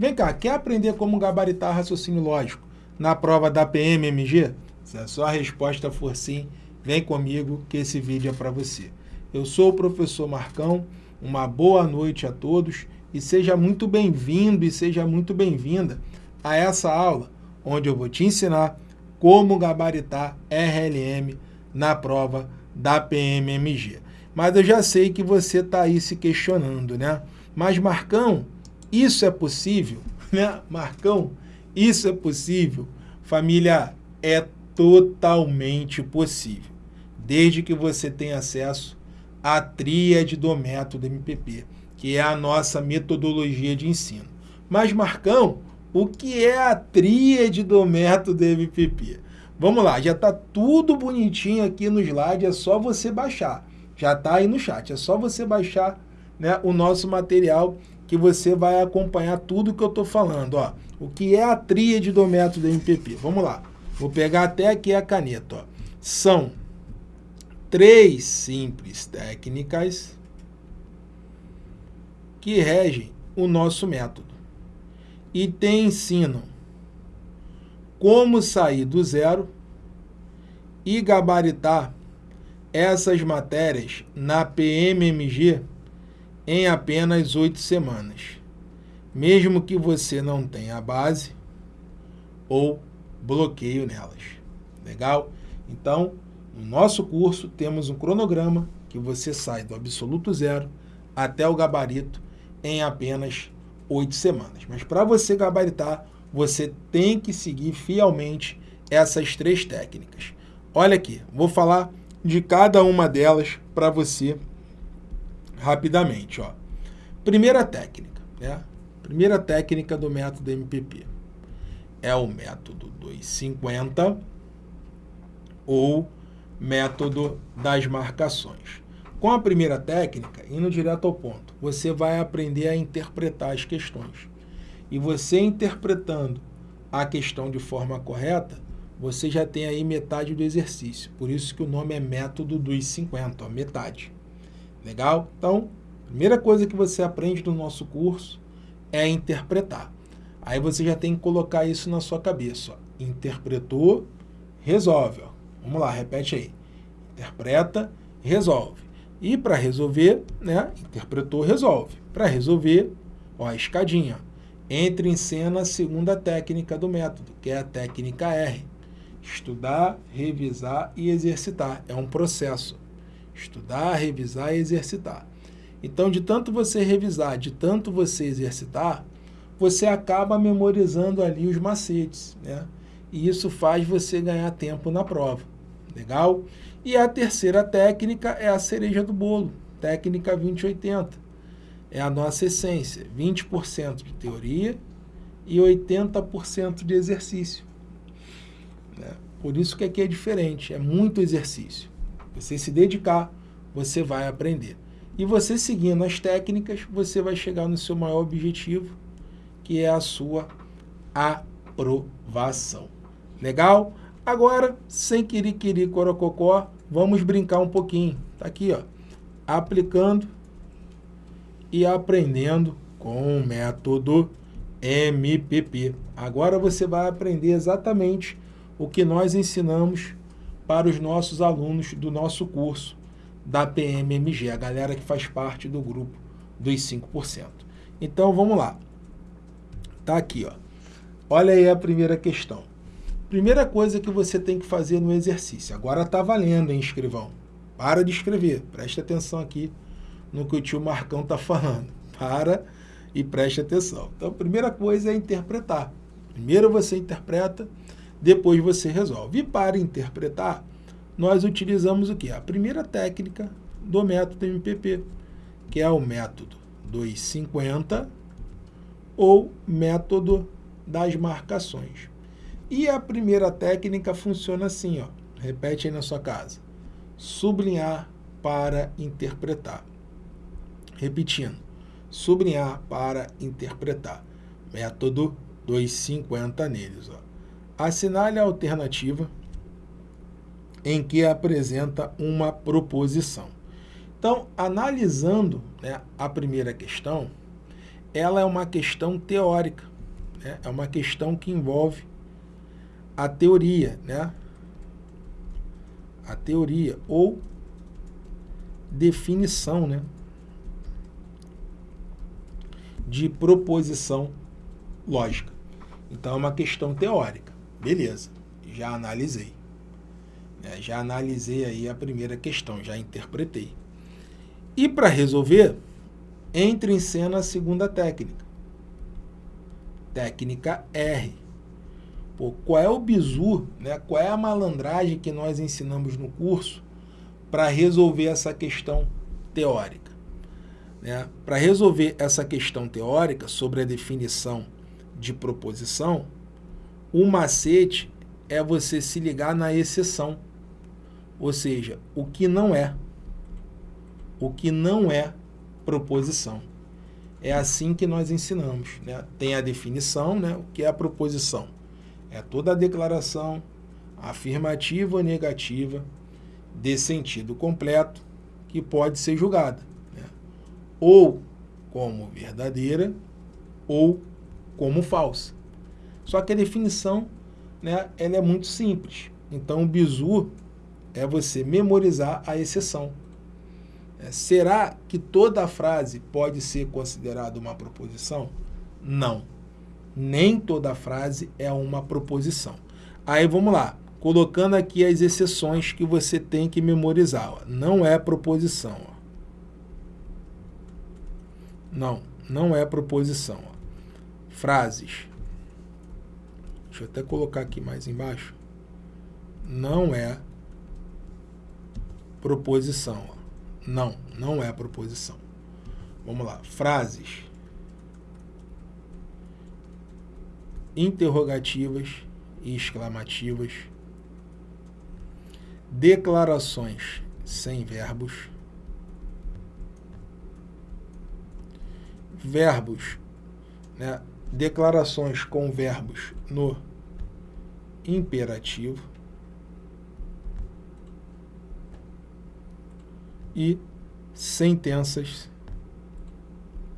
Vem cá, quer aprender como gabaritar raciocínio lógico na prova da PMMG? Se a sua resposta for sim, vem comigo que esse vídeo é para você. Eu sou o professor Marcão, uma boa noite a todos e seja muito bem-vindo e seja muito bem-vinda a essa aula, onde eu vou te ensinar como gabaritar RLM na prova da PMMG. Mas eu já sei que você está aí se questionando, né? Mas Marcão, isso é possível? Né? Marcão, isso é possível? Família, é totalmente possível, desde que você tenha acesso à tríade do método MPP, que é a nossa metodologia de ensino. Mas Marcão, o que é a tríade do método MPP? Vamos lá, já está tudo bonitinho aqui no slide, é só você baixar. Já está aí no chat, é só você baixar né, o nosso material que você vai acompanhar tudo que eu estou falando. Ó. O que é a tríade do método MPP? Vamos lá. Vou pegar até aqui a caneta. Ó. São três simples técnicas que regem o nosso método e te ensinam como sair do zero e gabaritar essas matérias na PMMG em apenas oito semanas, mesmo que você não tenha base ou bloqueio nelas. Legal? Então, no nosso curso temos um cronograma que você sai do absoluto zero até o gabarito em apenas oito semanas. Mas para você gabaritar, você tem que seguir fielmente essas três técnicas. Olha aqui, vou falar de cada uma delas para você rapidamente. Ó. Primeira técnica, né? Primeira técnica do método MPP é o método 250 ou método das marcações. Com a primeira técnica, indo direto ao ponto, você vai aprender a interpretar as questões. E você interpretando a questão de forma correta, você já tem aí metade do exercício. Por isso que o nome é método dos 50, ó, metade. Legal? Então, primeira coisa que você aprende no nosso curso é interpretar. Aí você já tem que colocar isso na sua cabeça. Ó. Interpretou, resolve. Ó. Vamos lá, repete aí. Interpreta, resolve. E para resolver, né, interpretou, resolve. Para resolver, ó, a escadinha. Entra em cena a segunda técnica do método, que é a técnica R. Estudar, revisar e exercitar. É um processo. Estudar, revisar e exercitar. Então, de tanto você revisar, de tanto você exercitar, você acaba memorizando ali os macetes, né? E isso faz você ganhar tempo na prova. Legal? E a terceira técnica é a cereja do bolo, técnica 2080. É a nossa essência, 20% de teoria e 80% de exercício. Né? Por isso que aqui é diferente, é muito exercício. Você se dedicar, você vai aprender. E você seguindo as técnicas, você vai chegar no seu maior objetivo, que é a sua aprovação. Legal? Agora, sem querer corococó, vamos brincar um pouquinho. Tá aqui, ó. Aplicando e aprendendo com o método MPP. Agora você vai aprender exatamente o que nós ensinamos para os nossos alunos do nosso curso da PMMG, a galera que faz parte do grupo dos 5%. Então, vamos lá. Tá aqui, ó. Olha aí a primeira questão. Primeira coisa que você tem que fazer no exercício. Agora tá valendo, hein, escrivão? Para de escrever. Preste atenção aqui no que o tio Marcão tá falando. Para e preste atenção. Então, a primeira coisa é interpretar. Primeiro você interpreta depois você resolve. E para interpretar, nós utilizamos o que? A primeira técnica do método MPP, que é o método 250 ou método das marcações. E a primeira técnica funciona assim, ó. repete aí na sua casa. Sublinhar para interpretar. Repetindo, sublinhar para interpretar. Método 250 neles. Ó assinale a alternativa em que apresenta uma proposição. Então, analisando né, a primeira questão, ela é uma questão teórica, né? é uma questão que envolve a teoria, né? A teoria ou definição, né? De proposição lógica. Então é uma questão teórica. Beleza, já analisei. Né? Já analisei aí a primeira questão, já interpretei. E para resolver, entra em cena a segunda técnica. Técnica R. Pô, qual é o bizu, né? qual é a malandragem que nós ensinamos no curso para resolver essa questão teórica? Né? Para resolver essa questão teórica sobre a definição de proposição, o macete é você se ligar na exceção, ou seja, o que não é. O que não é proposição. É assim que nós ensinamos. Né? Tem a definição, né? o que é a proposição? É toda a declaração afirmativa ou negativa de sentido completo que pode ser julgada. Né? Ou como verdadeira ou como falsa. Só que a definição né, ela é muito simples. Então, o bizu é você memorizar a exceção. É, será que toda frase pode ser considerada uma proposição? Não. Nem toda frase é uma proposição. Aí vamos lá, colocando aqui as exceções que você tem que memorizar. Ó. Não é proposição. Ó. Não, não é proposição. Ó. Frases. Deixa eu até colocar aqui mais embaixo. Não é proposição. Não, não é proposição. Vamos lá. Frases interrogativas e exclamativas. Declarações sem verbos. Verbos, né? declarações com verbos no imperativo. e sentenças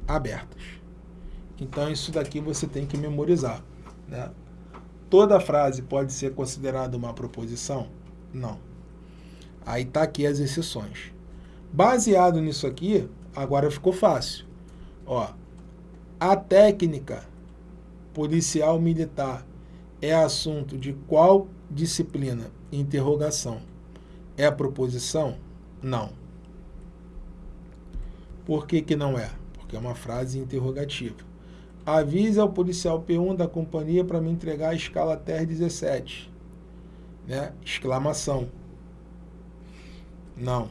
abertas. Então, isso daqui você tem que memorizar. Né? Toda frase pode ser considerada uma proposição? Não. Aí está aqui as exceções. Baseado nisso aqui, agora ficou fácil. Ó, a técnica policial militar é assunto de qual disciplina? Interrogação. É proposição? Não. Por que, que não é? Porque é uma frase interrogativa. Avise ao policial P1 da companhia para me entregar a escala TR-17. Né? Exclamação. Não.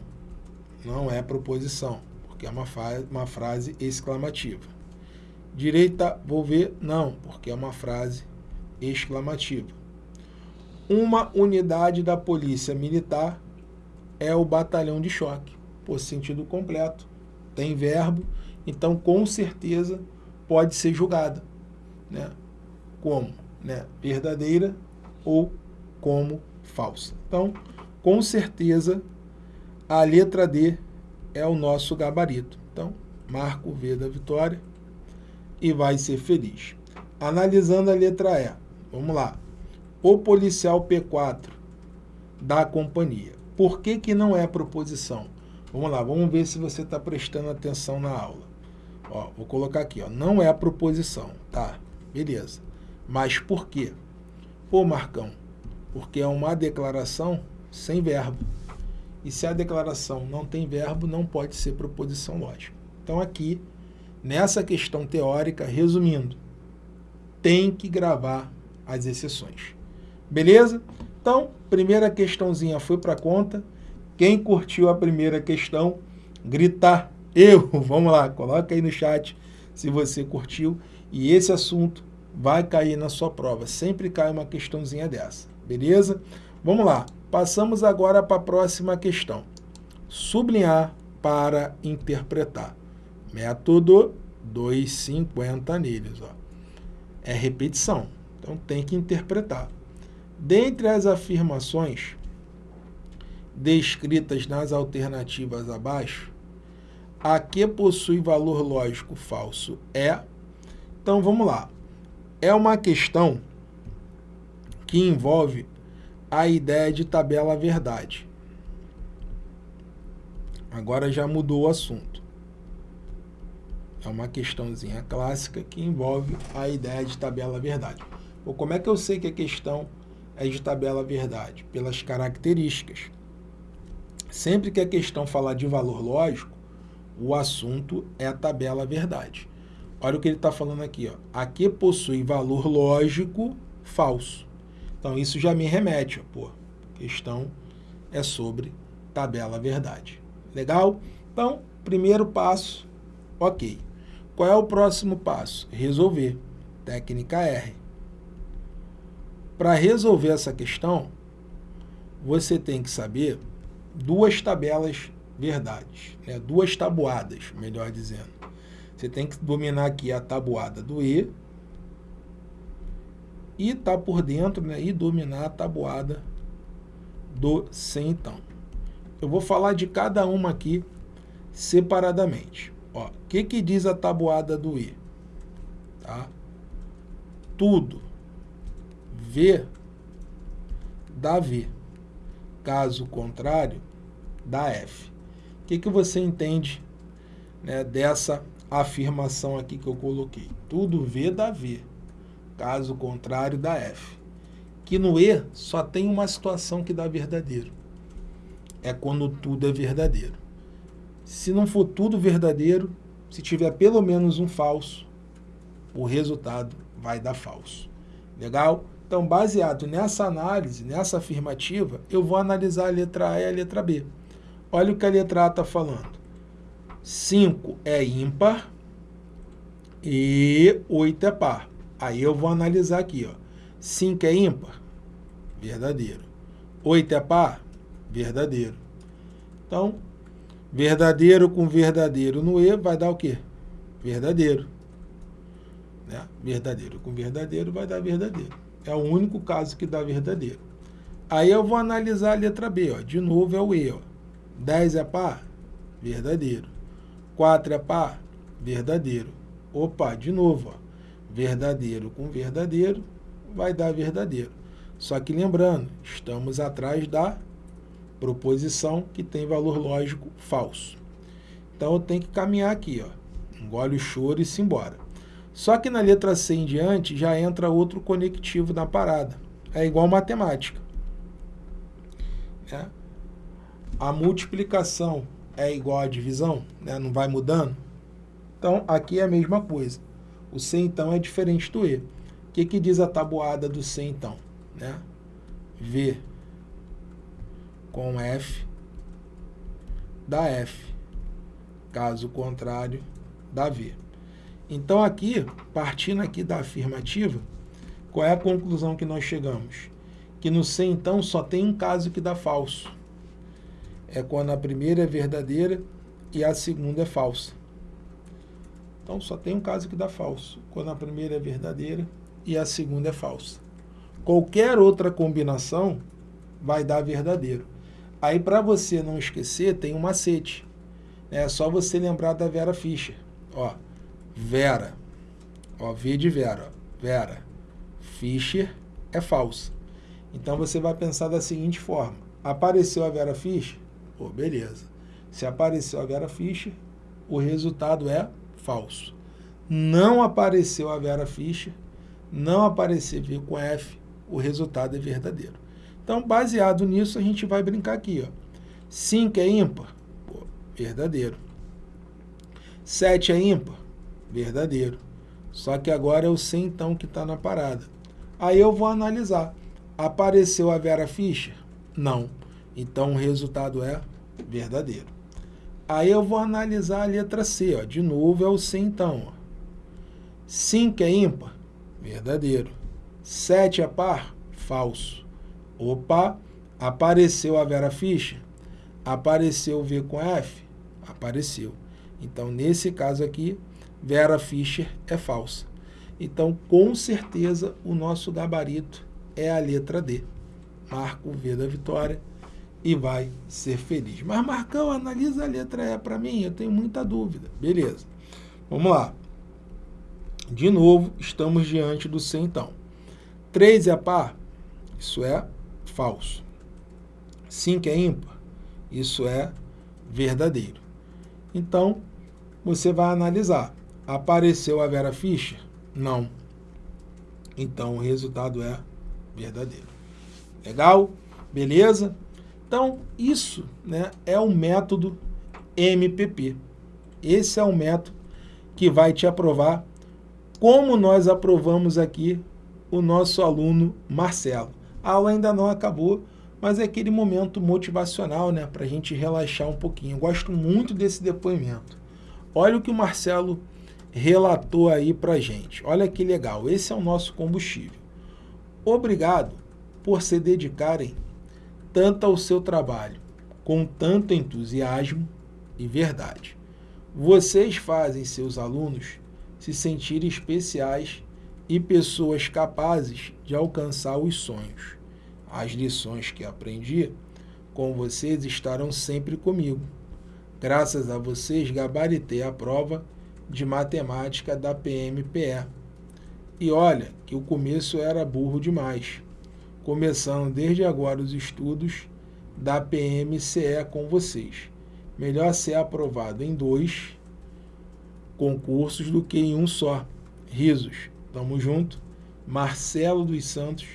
Não é proposição, porque é uma, uma frase exclamativa. Direita, vou ver, não, porque é uma frase exclamativa. Uma unidade da polícia militar é o batalhão de choque, por sentido completo tem verbo, então com certeza pode ser julgada, né? como né? verdadeira ou como falsa. Então, com certeza, a letra D é o nosso gabarito. Então, marca o V da vitória e vai ser feliz. Analisando a letra E, vamos lá. O policial P4 da companhia. Por que, que não é proposição? Vamos lá, vamos ver se você está prestando atenção na aula. Ó, vou colocar aqui, ó, não é proposição, tá? Beleza. Mas por quê? Pô, Marcão, porque é uma declaração sem verbo. E se a declaração não tem verbo, não pode ser proposição lógica. Então aqui, nessa questão teórica, resumindo, tem que gravar as exceções. Beleza? Então, primeira questãozinha foi para conta. Quem curtiu a primeira questão, grita eu. Vamos lá, coloca aí no chat se você curtiu. E esse assunto vai cair na sua prova. Sempre cai uma questãozinha dessa, beleza? Vamos lá, passamos agora para a próxima questão. Sublinhar para interpretar. Método 250 neles. Ó. É repetição, então tem que interpretar. Dentre as afirmações descritas nas alternativas abaixo, a que possui valor lógico falso é, Então vamos lá. É uma questão que envolve a ideia de tabela verdade. Agora já mudou o assunto. É uma questãozinha clássica que envolve a ideia de tabela verdade. Ou como é que eu sei que a questão é de tabela verdade? Pelas características. Sempre que a questão falar de valor lógico, o assunto é a tabela verdade. Olha o que ele está falando aqui. Ó. Aqui possui valor lógico falso. Então, isso já me remete. Ó, pô, a questão é sobre tabela verdade. Legal? Então, primeiro passo, ok. Qual é o próximo passo? Resolver. Técnica R. Para resolver essa questão, você tem que saber duas tabelas verdades, né? duas tabuadas, melhor dizendo. Você tem que dominar aqui a tabuada do E e tá por dentro né? e dominar a tabuada do C então. Eu vou falar de cada uma aqui separadamente. O que, que diz a tabuada do E? Tá? Tudo V dá V. Caso contrário, dá F. O que, que você entende né, dessa afirmação aqui que eu coloquei? Tudo V dá V. Caso contrário, dá F. Que no E só tem uma situação que dá verdadeiro. É quando tudo é verdadeiro. Se não for tudo verdadeiro, se tiver pelo menos um falso, o resultado vai dar falso. Legal? Então, baseado nessa análise, nessa afirmativa, eu vou analisar a letra A e a letra B. Olha o que a letra A está falando. 5 é ímpar e 8 é par. Aí eu vou analisar aqui. 5 é ímpar? Verdadeiro. 8 é par? Verdadeiro. Então, verdadeiro com verdadeiro no E vai dar o quê? Verdadeiro. Né? Verdadeiro com verdadeiro vai dar verdadeiro. É o único caso que dá verdadeiro. Aí eu vou analisar a letra B. Ó. De novo é o E. Ó. 10 é par? Verdadeiro. 4 é par? Verdadeiro. Opa, de novo. Ó. Verdadeiro com verdadeiro vai dar verdadeiro. Só que lembrando, estamos atrás da proposição que tem valor lógico falso. Então eu tenho que caminhar aqui. Ó. Engole o choro e se embora. Só que na letra C em diante já entra outro conectivo na parada. É igual matemática. É. A multiplicação é igual à divisão, né? não vai mudando. Então, aqui é a mesma coisa. O C, então, é diferente do E. O que, que diz a tabuada do C, então? Né? V com F dá F. Caso contrário, dá V. Então aqui, partindo aqui da afirmativa, qual é a conclusão que nós chegamos? Que no C, então, só tem um caso que dá falso. É quando a primeira é verdadeira e a segunda é falsa. Então, só tem um caso que dá falso. Quando a primeira é verdadeira e a segunda é falsa. Qualquer outra combinação vai dar verdadeiro. Aí, para você não esquecer, tem um macete. É só você lembrar da Vera Fischer. Ó, Vera. Ó, V de Vera. Vera. Fischer é falsa. Então você vai pensar da seguinte forma. Apareceu a Vera Fischer? Pô, beleza. Se apareceu a Vera Fischer, o resultado é falso. Não apareceu a Vera Fischer, não aparecer V com F, o resultado é verdadeiro. Então, baseado nisso, a gente vai brincar aqui. Ó. 5 é ímpar? Pô, verdadeiro. 7 é ímpar? Verdadeiro. Só que agora o C então que está na parada. Aí eu vou analisar. Apareceu a Vera Fischer? Não. Então o resultado é verdadeiro. Aí eu vou analisar a letra C. Ó. De novo é o C então. 5 é ímpar? Verdadeiro. 7 é par? Falso. Opa, apareceu a Vera Fischer? Apareceu V com F? Apareceu. Então, nesse caso aqui, Vera Fischer é falsa. Então, com certeza, o nosso gabarito é a letra D. Marca o V da vitória e vai ser feliz. Mas, Marcão, analisa a letra E para mim, eu tenho muita dúvida. Beleza. Vamos lá. De novo, estamos diante do C, então. 3 é par? Isso é falso. 5 é ímpar? Isso é verdadeiro. Então, você vai analisar. Apareceu a Vera Fischer? Não. Então, o resultado é verdadeiro. Legal? Beleza? Então, isso né, é o método MPP. Esse é o método que vai te aprovar como nós aprovamos aqui o nosso aluno Marcelo. A aula ainda não acabou, mas é aquele momento motivacional, né, para a gente relaxar um pouquinho. Eu gosto muito desse depoimento. Olha o que o Marcelo relatou aí para gente. Olha que legal, esse é o nosso combustível. Obrigado por se dedicarem tanto ao seu trabalho, com tanto entusiasmo e verdade. Vocês fazem seus alunos se sentirem especiais e pessoas capazes de alcançar os sonhos. As lições que aprendi com vocês estarão sempre comigo. Graças a vocês, gabaritei a prova de matemática da PMPE. E olha que o começo era burro demais. Começando desde agora os estudos da PMCE com vocês. Melhor ser aprovado em dois concursos do que em um só. Risos. Tamo junto. Marcelo dos Santos,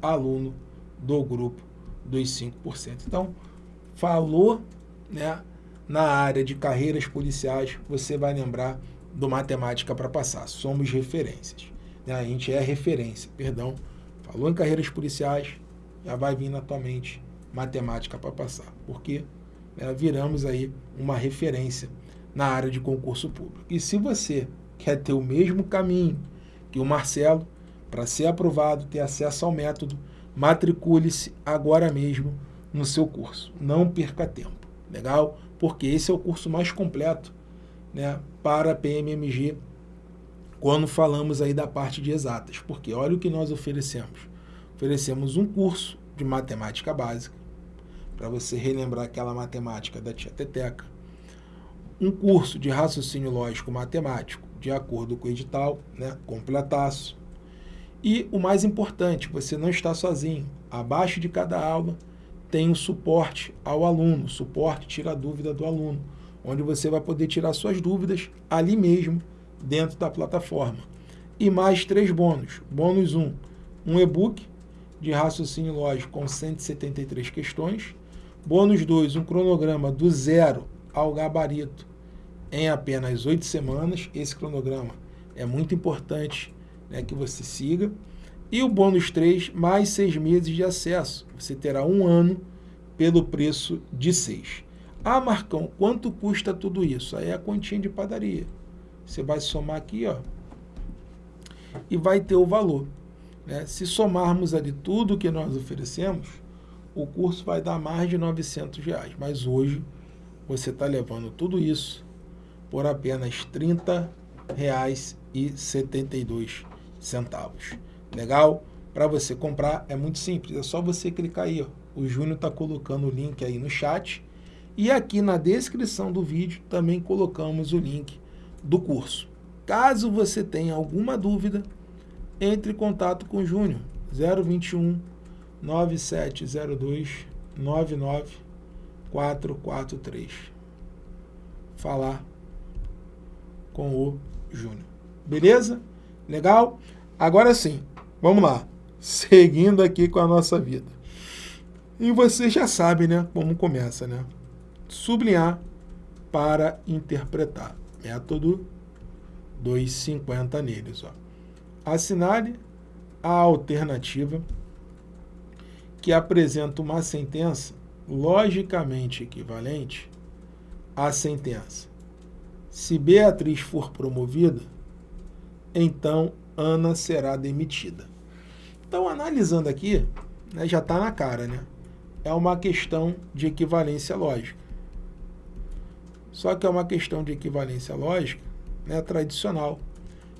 aluno do grupo dos 5%. Então, falou né, na área de carreiras policiais, você vai lembrar do Matemática para Passar. Somos referências. Né? A gente é referência, perdão. Falou em carreiras policiais, já vai vir na tua mente Matemática para Passar. Porque né, viramos aí uma referência na área de concurso público. E se você quer ter o mesmo caminho que o Marcelo, para ser aprovado, ter acesso ao método, matricule-se agora mesmo no seu curso. Não perca tempo, legal? Porque esse é o curso mais completo né, para PMMG quando falamos aí da parte de exatas. Porque olha o que nós oferecemos. Oferecemos um curso de matemática básica, para você relembrar aquela matemática da tia Teteca, um curso de raciocínio lógico matemático, de acordo com o edital, né, completaço. E o mais importante, você não está sozinho. Abaixo de cada aula tem um suporte ao aluno, suporte tira a dúvida do aluno, onde você vai poder tirar suas dúvidas ali mesmo, dentro da plataforma. E mais três bônus. Bônus 1, um, um e-book de raciocínio lógico com 173 questões. Bônus 2, um cronograma do zero ao gabarito em apenas oito semanas. Esse cronograma é muito importante né, que você siga. E o bônus 3, mais seis meses de acesso. Você terá um ano pelo preço de seis. Ah, Marcão, quanto custa tudo isso? Aí é a continha de padaria. Você vai somar aqui, ó, e vai ter o valor. Né? Se somarmos ali tudo que nós oferecemos, o curso vai dar mais de 900 reais. Mas hoje você está levando tudo isso por apenas R$ 30,72. Legal? Para você comprar é muito simples, é só você clicar aí. Ó. O Júnior está colocando o link aí no chat. E aqui na descrição do vídeo também colocamos o link do curso. Caso você tenha alguma dúvida, entre em contato com o Júnior. 021 9702 99443. Falar com o Júnior. Beleza? Legal? Agora sim, vamos lá. Seguindo aqui com a nossa vida. E você já sabe, né, como começa, né? Sublinhar para interpretar. Método 250 neles, ó. Assinale a alternativa que apresenta uma sentença logicamente equivalente à sentença. Se Beatriz for promovida, então Ana será demitida. Então, analisando aqui, né, já está na cara, né? É uma questão de equivalência lógica. Só que é uma questão de equivalência lógica né, tradicional.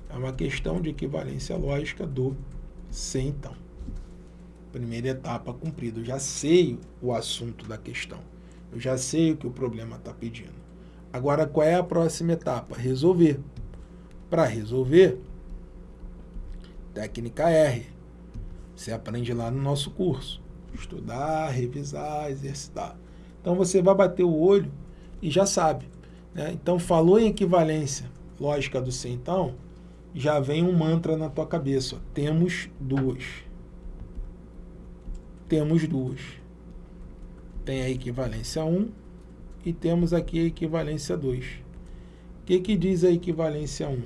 É uma questão de equivalência lógica do se então. Primeira etapa cumprida. Eu já sei o assunto da questão. Eu já sei o que o problema está pedindo. Agora, qual é a próxima etapa? Resolver. Para resolver, técnica R. Você aprende lá no nosso curso. Estudar, revisar, exercitar. Então você vai bater o olho e já sabe. Né? Então falou em equivalência lógica do C, então, já vem um mantra na tua cabeça. Ó. Temos duas. Temos duas. Tem a equivalência 1 e temos aqui a equivalência 2. O que, que diz a equivalência 1?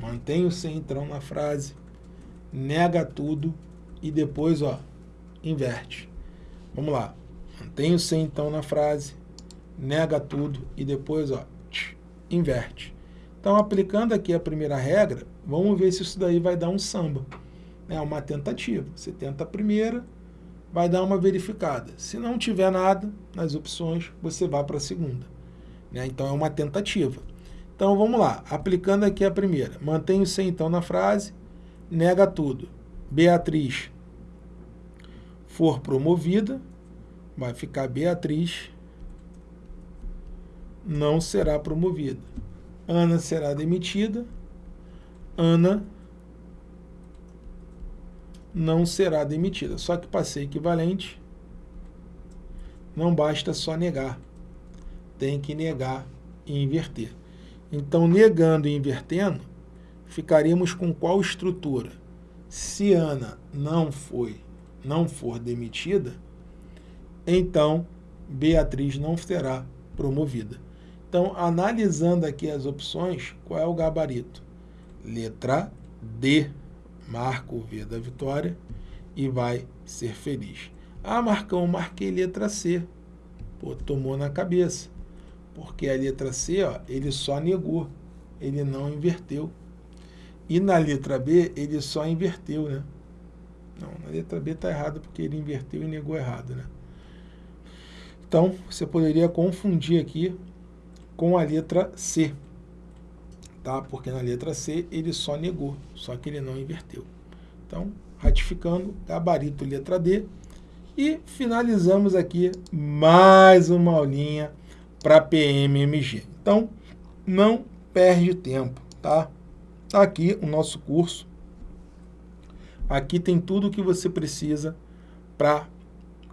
Mantém o centrão na frase, nega tudo e depois ó, inverte. Vamos lá. Mantém o centrão na frase, nega tudo e depois ó, inverte. Então, aplicando aqui a primeira regra, vamos ver se isso daí vai dar um samba. É uma tentativa. Você tenta a primeira, vai dar uma verificada. Se não tiver nada nas opções, você vai para a segunda. Né? Então, é uma tentativa. Então, vamos lá. Aplicando aqui a primeira. Mantém o C, então, na frase. Nega tudo. Beatriz for promovida, vai ficar Beatriz não será promovida. Ana será demitida. Ana não será demitida. Só que para ser equivalente, não basta só negar. Tem que negar e inverter. Então, negando e invertendo, ficaríamos com qual estrutura? Se Ana não foi, não for demitida, então Beatriz não será promovida. Então, analisando aqui as opções, qual é o gabarito? Letra D, marca o V da vitória e vai ser feliz. Ah, Marcão, marquei letra C. Pô, tomou na cabeça. Porque a letra C, ó, ele só negou, ele não inverteu. E na letra B, ele só inverteu, né? Não, na letra B está errado porque ele inverteu e negou errado, né? Então, você poderia confundir aqui com a letra C, tá? Porque na letra C ele só negou, só que ele não inverteu. Então, ratificando, gabarito letra D. E finalizamos aqui mais uma aulinha para PMMG. Então, não perde tempo, tá? Aqui o nosso curso. Aqui tem tudo o que você precisa para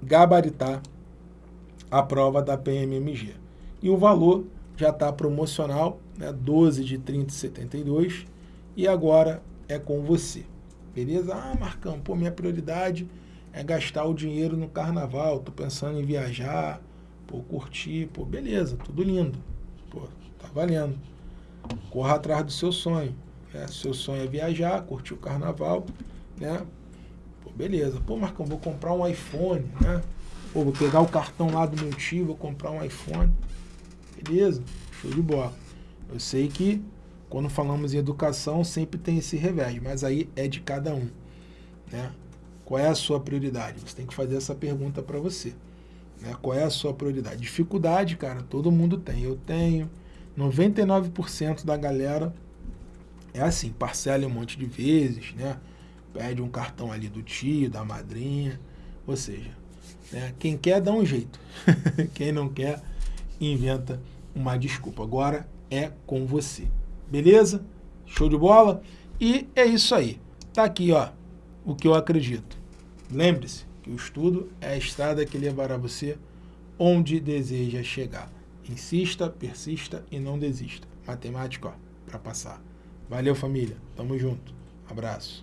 gabaritar a prova da PMMG. E o valor já está promocional, né, 12 de 30,72 e agora é com você. Beleza? Ah, Marcão, pô, minha prioridade é gastar o dinheiro no carnaval, tô pensando em viajar, pô, curtir, pô, beleza, tudo lindo, pô, tá valendo. Corra atrás do seu sonho, né? Seu sonho é viajar, curtir o carnaval, né? Pô, beleza. Pô, Marcão, vou comprar um iPhone, né? Pô, vou pegar o cartão lá do meu tio, vou comprar um iPhone. Beleza, show de bola. Eu sei que quando falamos em educação sempre tem esse revés, mas aí é de cada um. Né? Qual é a sua prioridade? Você tem que fazer essa pergunta para você. Né? Qual é a sua prioridade? Dificuldade, cara, todo mundo tem. Eu tenho. 99% da galera é assim, parcela um monte de vezes, né? Pede um cartão ali do tio, da madrinha. Ou seja, né? quem quer dá um jeito. quem não quer inventa uma desculpa. Agora é com você. Beleza? Show de bola? E é isso aí. Tá aqui, ó, o que eu acredito. Lembre-se que o estudo é a estrada que levará você onde deseja chegar. Insista, persista e não desista. Matemática, ó, para passar. Valeu, família. Tamo junto. Abraço.